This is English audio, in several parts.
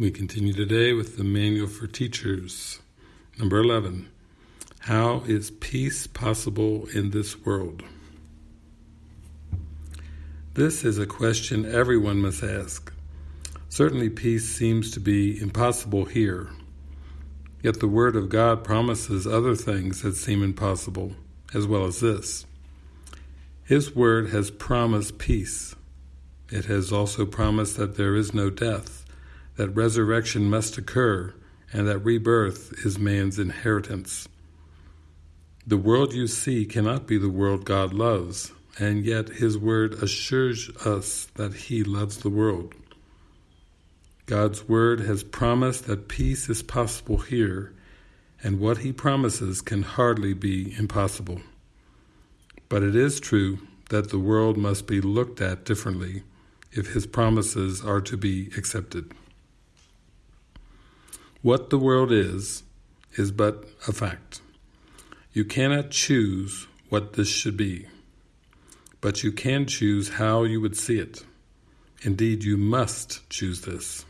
We continue today with the Manual for Teachers. Number 11. How is peace possible in this world? This is a question everyone must ask. Certainly peace seems to be impossible here. Yet the Word of God promises other things that seem impossible, as well as this. His Word has promised peace. It has also promised that there is no death, that resurrection must occur, and that rebirth is man's inheritance. The world you see cannot be the world God loves, and yet His Word assures us that He loves the world. God's Word has promised that peace is possible here, and what He promises can hardly be impossible. But it is true that the world must be looked at differently if His promises are to be accepted. What the world is, is but a fact. You cannot choose what this should be, but you can choose how you would see it. Indeed, you must choose this.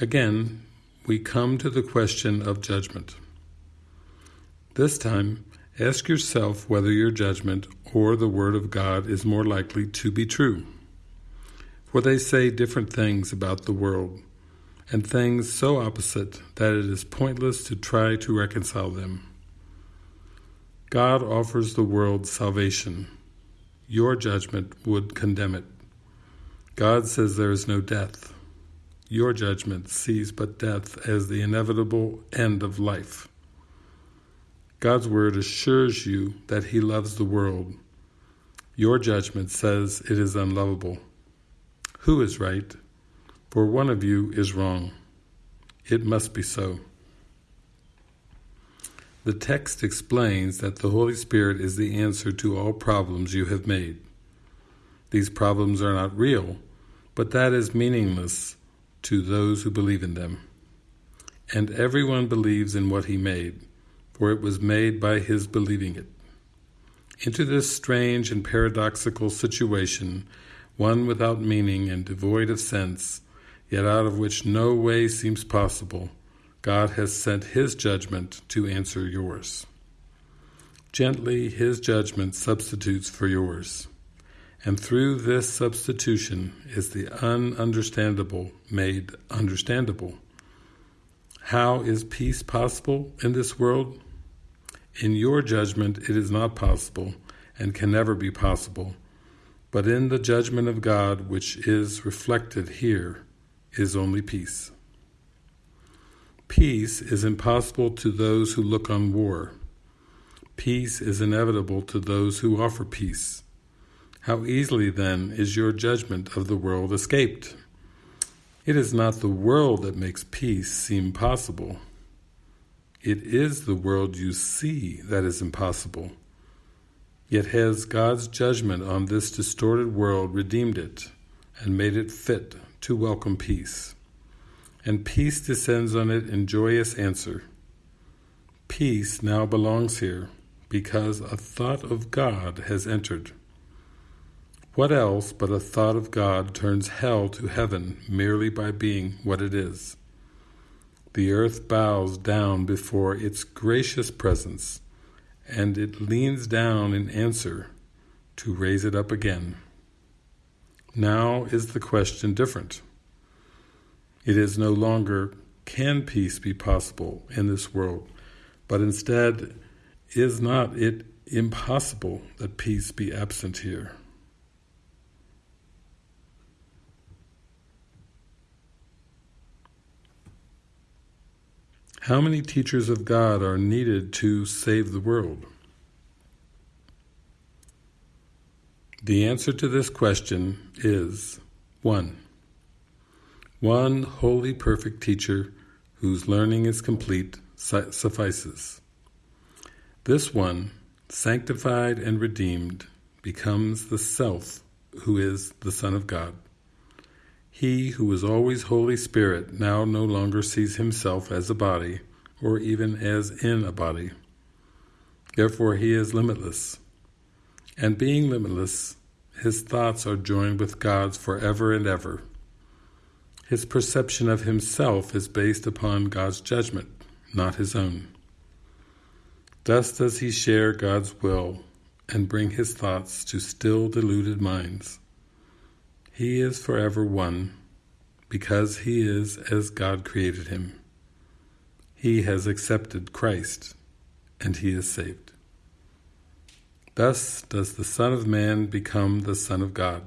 Again, we come to the question of judgment. This time, ask yourself whether your judgment or the Word of God is more likely to be true. For they say different things about the world, and things so opposite that it is pointless to try to reconcile them. God offers the world salvation. Your judgment would condemn it. God says there is no death. Your judgment sees but death as the inevitable end of life. God's word assures you that He loves the world. Your judgment says it is unlovable. Who is right? For one of you is wrong. It must be so. The text explains that the Holy Spirit is the answer to all problems you have made. These problems are not real, but that is meaningless to those who believe in them. And everyone believes in what he made, for it was made by his believing it. Into this strange and paradoxical situation, one without meaning and devoid of sense, yet out of which no way seems possible, God has sent His judgment to answer yours. Gently, His judgment substitutes for yours. And through this substitution is the ununderstandable made understandable. How is peace possible in this world? In your judgment, it is not possible and can never be possible. But in the judgment of God, which is reflected here, is only peace. Peace is impossible to those who look on war. Peace is inevitable to those who offer peace. How easily, then, is your judgment of the world escaped? It is not the world that makes peace seem possible. It is the world you see that is impossible. Yet has God's judgment on this distorted world redeemed it and made it fit to welcome peace. And peace descends on it in joyous answer. Peace now belongs here because a thought of God has entered. What else but a thought of God turns hell to heaven merely by being what it is? The earth bows down before its gracious presence, and it leans down in answer to raise it up again. Now is the question different. It is no longer, can peace be possible in this world, but instead, is not it impossible that peace be absent here? How many teachers of God are needed to save the world? The answer to this question is 1. One holy perfect teacher whose learning is complete suffices. This one, sanctified and redeemed, becomes the Self who is the Son of God. He who was always Holy Spirit now no longer sees himself as a body or even as in a body. Therefore he is limitless and being limitless, his thoughts are joined with God's forever and ever. His perception of himself is based upon God's judgment, not his own. Thus does he share God's will and bring his thoughts to still deluded minds. He is forever one, because he is as God created him. He has accepted Christ, and he is saved. Thus does the Son of Man become the Son of God.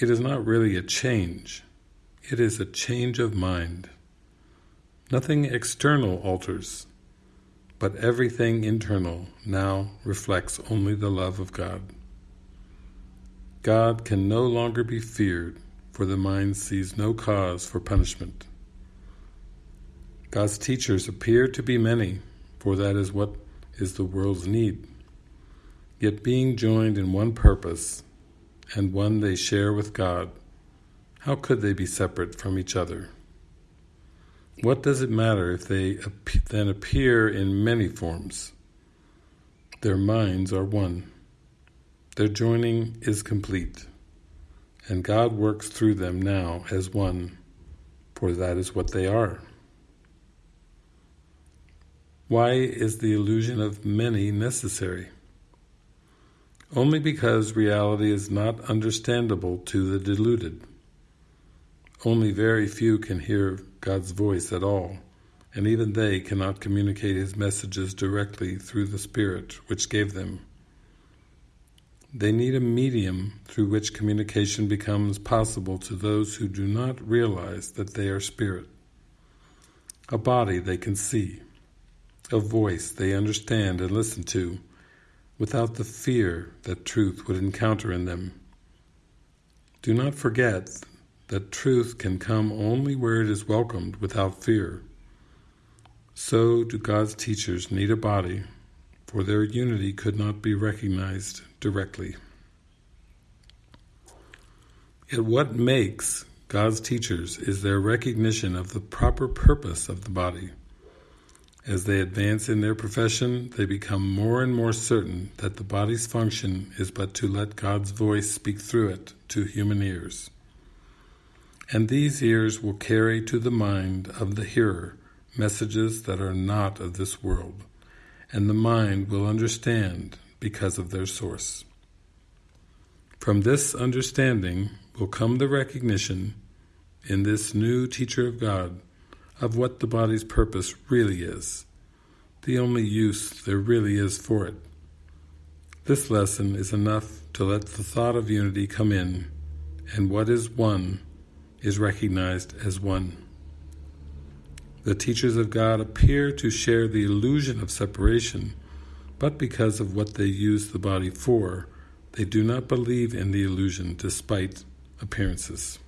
It is not really a change, it is a change of mind. Nothing external alters, but everything internal now reflects only the love of God. God can no longer be feared, for the mind sees no cause for punishment. God's teachers appear to be many, for that is what is the world's need. Yet being joined in one purpose, and one they share with God, how could they be separate from each other? What does it matter if they then appear in many forms? Their minds are one. Their joining is complete, and God works through them now as one, for that is what they are. Why is the illusion of many necessary? Only because reality is not understandable to the deluded. Only very few can hear God's voice at all, and even they cannot communicate His messages directly through the Spirit which gave them. They need a medium through which communication becomes possible to those who do not realize that they are spirit. A body they can see, a voice they understand and listen to, without the fear that truth would encounter in them. Do not forget that truth can come only where it is welcomed without fear. So do God's teachers need a body, for their unity could not be recognized directly. Yet what makes God's teachers is their recognition of the proper purpose of the body. As they advance in their profession, they become more and more certain that the body's function is but to let God's voice speak through it to human ears. And these ears will carry to the mind of the hearer messages that are not of this world, and the mind will understand because of their source. From this understanding will come the recognition, in this new teacher of God, of what the body's purpose really is, the only use there really is for it. This lesson is enough to let the thought of unity come in, and what is one is recognized as one. The teachers of God appear to share the illusion of separation, but because of what they use the body for, they do not believe in the illusion despite appearances.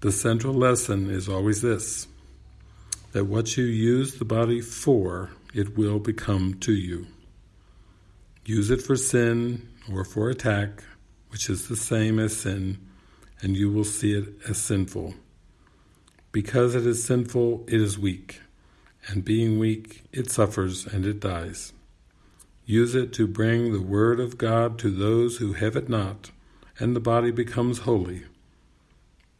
The central lesson is always this, that what you use the body for, it will become to you. Use it for sin or for attack, which is the same as sin, and you will see it as sinful. Because it is sinful, it is weak, and being weak, it suffers and it dies. Use it to bring the Word of God to those who have it not, and the body becomes holy.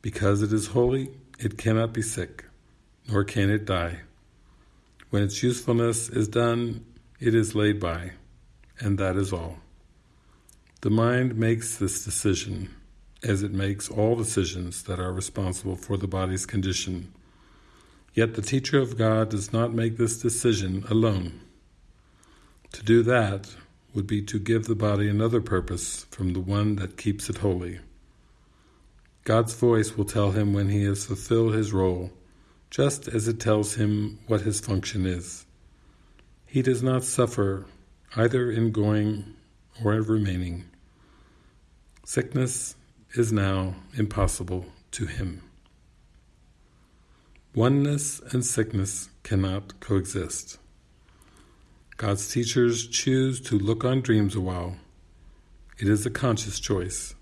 Because it is holy, it cannot be sick, nor can it die. When its usefulness is done, it is laid by, and that is all. The mind makes this decision, as it makes all decisions that are responsible for the body's condition. Yet the teacher of God does not make this decision alone. To do that would be to give the body another purpose from the one that keeps it holy. God's voice will tell him when he has fulfilled his role, just as it tells him what his function is. He does not suffer either in going or in remaining. Sickness is now impossible to him. Oneness and sickness cannot coexist. God's teachers choose to look on dreams a while. It is a conscious choice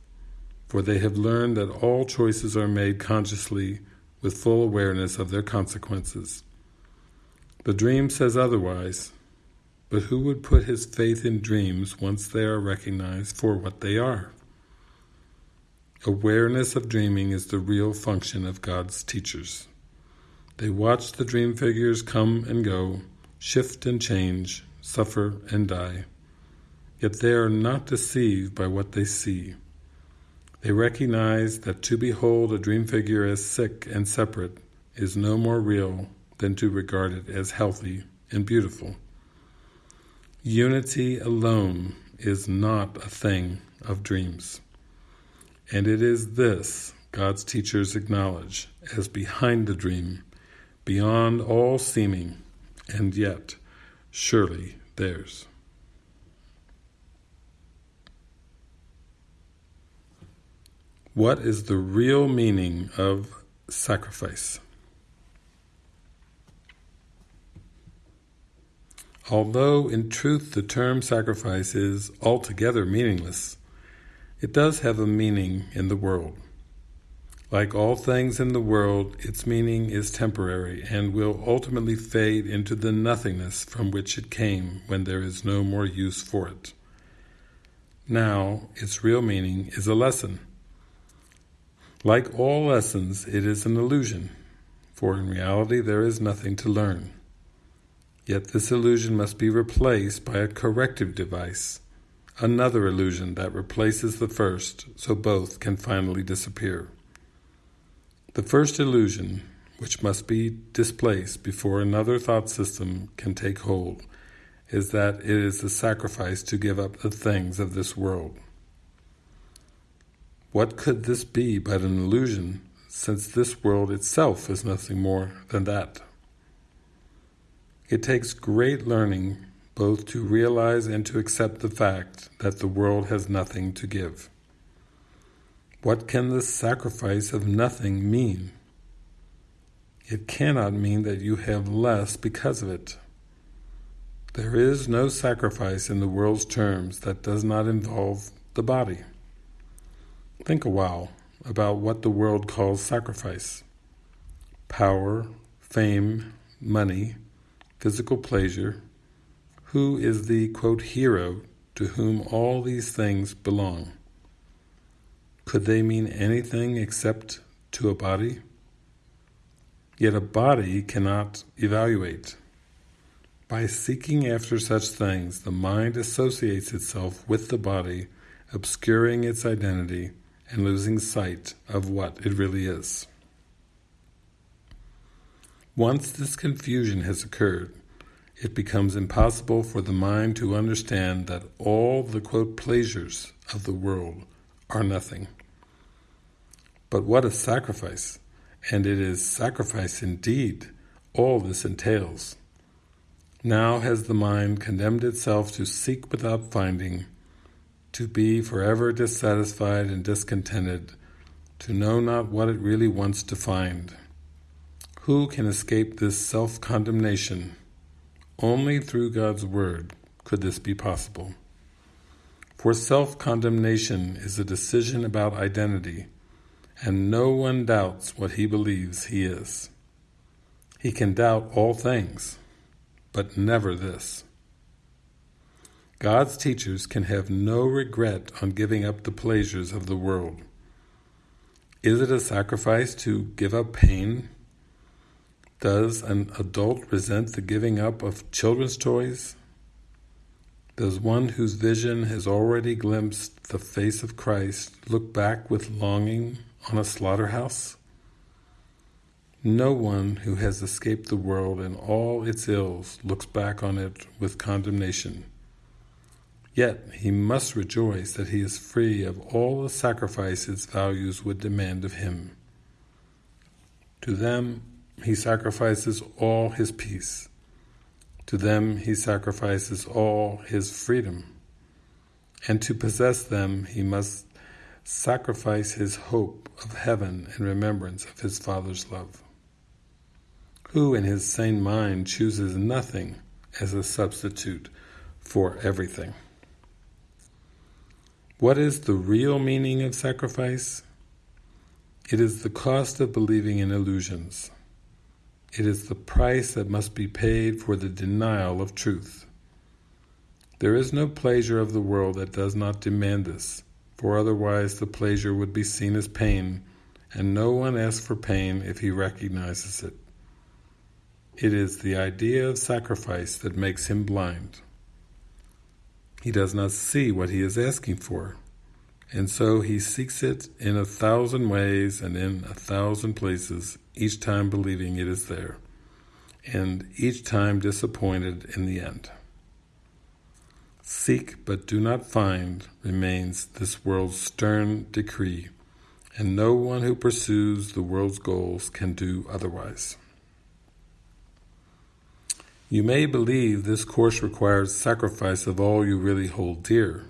for they have learned that all choices are made consciously with full awareness of their consequences. The dream says otherwise, but who would put his faith in dreams once they are recognized for what they are? Awareness of dreaming is the real function of God's teachers. They watch the dream figures come and go, shift and change, suffer and die. Yet they are not deceived by what they see. They recognize that to behold a dream figure as sick and separate is no more real than to regard it as healthy and beautiful. Unity alone is not a thing of dreams. And it is this God's teachers acknowledge as behind the dream beyond all seeming, and yet surely theirs. What is the real meaning of sacrifice? Although in truth the term sacrifice is altogether meaningless, it does have a meaning in the world. Like all things in the world, its meaning is temporary and will ultimately fade into the nothingness from which it came when there is no more use for it. Now, its real meaning is a lesson. Like all lessons, it is an illusion, for in reality there is nothing to learn. Yet this illusion must be replaced by a corrective device, another illusion that replaces the first so both can finally disappear. The first illusion, which must be displaced before another thought system can take hold, is that it is a sacrifice to give up the things of this world. What could this be but an illusion, since this world itself is nothing more than that? It takes great learning both to realize and to accept the fact that the world has nothing to give. What can the sacrifice of nothing mean? It cannot mean that you have less because of it. There is no sacrifice in the world's terms that does not involve the body. Think a while about what the world calls sacrifice. Power, fame, money, physical pleasure. Who is the, quote, hero to whom all these things belong? Could they mean anything except to a body? Yet a body cannot evaluate. By seeking after such things, the mind associates itself with the body, obscuring its identity and losing sight of what it really is. Once this confusion has occurred, it becomes impossible for the mind to understand that all the quote pleasures of the world are nothing. But what a sacrifice! And it is sacrifice indeed, all this entails. Now has the mind condemned itself to seek without finding, to be forever dissatisfied and discontented, to know not what it really wants to find. Who can escape this self-condemnation? Only through God's Word could this be possible. For self-condemnation is a decision about identity, and no one doubts what he believes he is. He can doubt all things, but never this. God's teachers can have no regret on giving up the pleasures of the world. Is it a sacrifice to give up pain? Does an adult resent the giving up of children's toys? Does one whose vision has already glimpsed the face of Christ look back with longing on a slaughterhouse? No one who has escaped the world and all its ills looks back on it with condemnation. Yet he must rejoice that he is free of all the sacrifice sacrifices values would demand of him. To them he sacrifices all his peace. To them he sacrifices all his freedom. And to possess them he must sacrifice his hope of heaven in remembrance of his Father's love. Who in his sane mind chooses nothing as a substitute for everything? What is the real meaning of sacrifice? It is the cost of believing in illusions. It is the price that must be paid for the denial of truth. There is no pleasure of the world that does not demand this, for otherwise the pleasure would be seen as pain, and no one asks for pain if he recognizes it. It is the idea of sacrifice that makes him blind. He does not see what he is asking for, and so he seeks it in a thousand ways and in a thousand places, each time believing it is there, and each time disappointed in the end. Seek but do not find remains this world's stern decree, and no one who pursues the world's goals can do otherwise. You may believe this course requires sacrifice of all you really hold dear.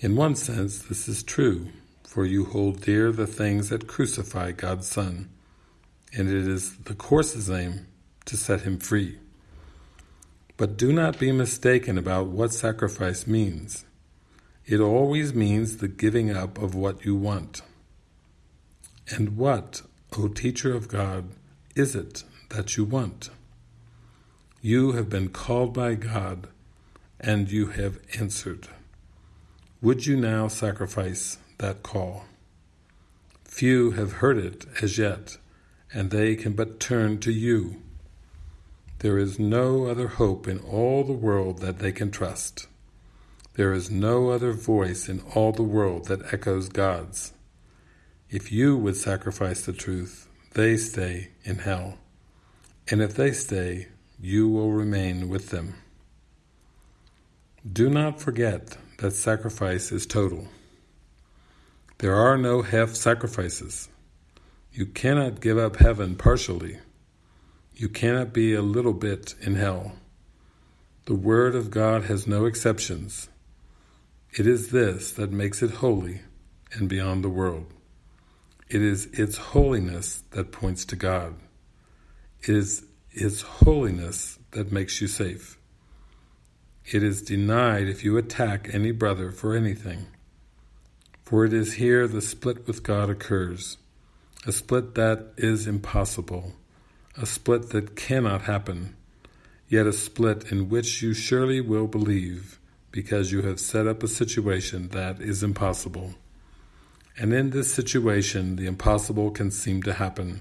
In one sense, this is true, for you hold dear the things that crucify God's Son, and it is the course's aim to set him free. But do not be mistaken about what sacrifice means. It always means the giving up of what you want. And what, O teacher of God, is it that you want? You have been called by God, and you have answered. Would you now sacrifice that call? Few have heard it as yet, and they can but turn to you there is no other hope in all the world that they can trust. There is no other voice in all the world that echoes God's. If you would sacrifice the truth, they stay in hell. And if they stay, you will remain with them. Do not forget that sacrifice is total. There are no half sacrifices. You cannot give up heaven partially. You cannot be a little bit in hell. The Word of God has no exceptions. It is this that makes it holy and beyond the world. It is its holiness that points to God. It is its holiness that makes you safe. It is denied if you attack any brother for anything. For it is here the split with God occurs, a split that is impossible a split that cannot happen, yet a split in which you surely will believe because you have set up a situation that is impossible. And in this situation, the impossible can seem to happen.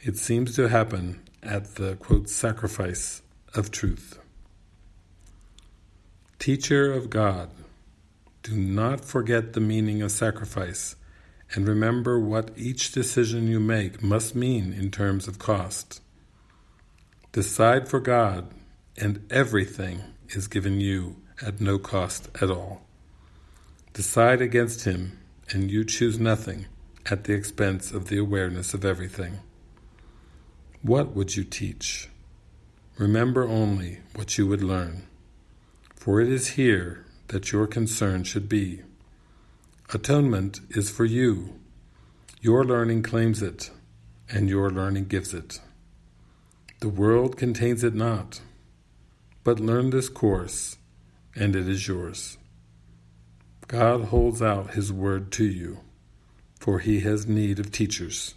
It seems to happen at the, quote, sacrifice of truth. Teacher of God, do not forget the meaning of sacrifice and remember what each decision you make must mean in terms of cost. Decide for God, and everything is given you at no cost at all. Decide against Him, and you choose nothing at the expense of the awareness of everything. What would you teach? Remember only what you would learn, for it is here that your concern should be. Atonement is for you. Your learning claims it, and your learning gives it. The world contains it not, but learn this course, and it is yours. God holds out His word to you, for He has need of teachers.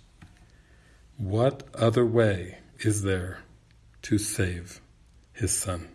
What other way is there to save His Son?